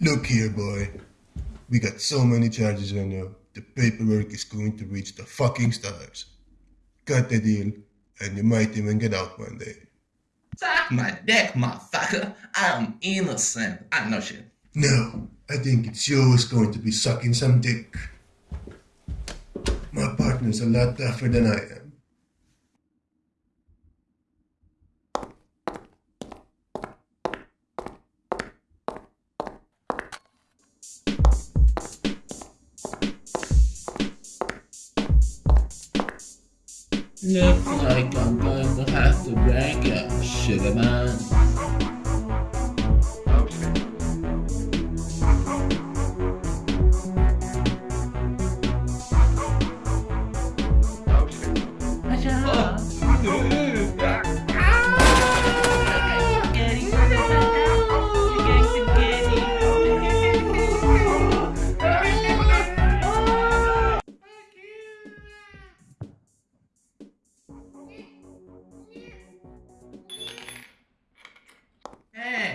Look here, boy. We got so many charges on you. The paperwork is going to reach the fucking stars. Cut the deal, and you might even get out one day. Suck my dick, motherfucker. I'm innocent. I know shit. No, I think it's you who's going to be sucking some dick. My partner's a lot tougher than I am. Looks like I'm going to have to break up, sugar man.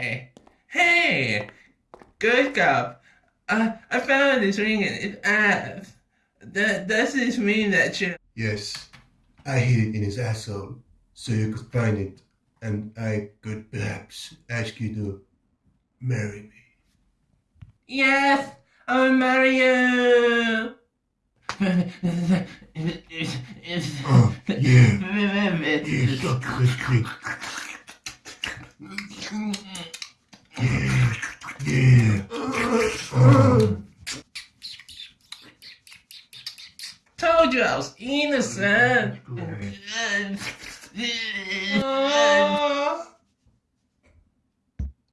Hey, hey, good cop. I I found this ring and it's F. That does this mean that you? Yes, I hid it in his asshole so you could find it, and I could perhaps ask you to marry me. Yes, I'll marry you. Oh, yeah. Yeah, suck this dick. Yeah, yeah. Oh. Told you I was innocent.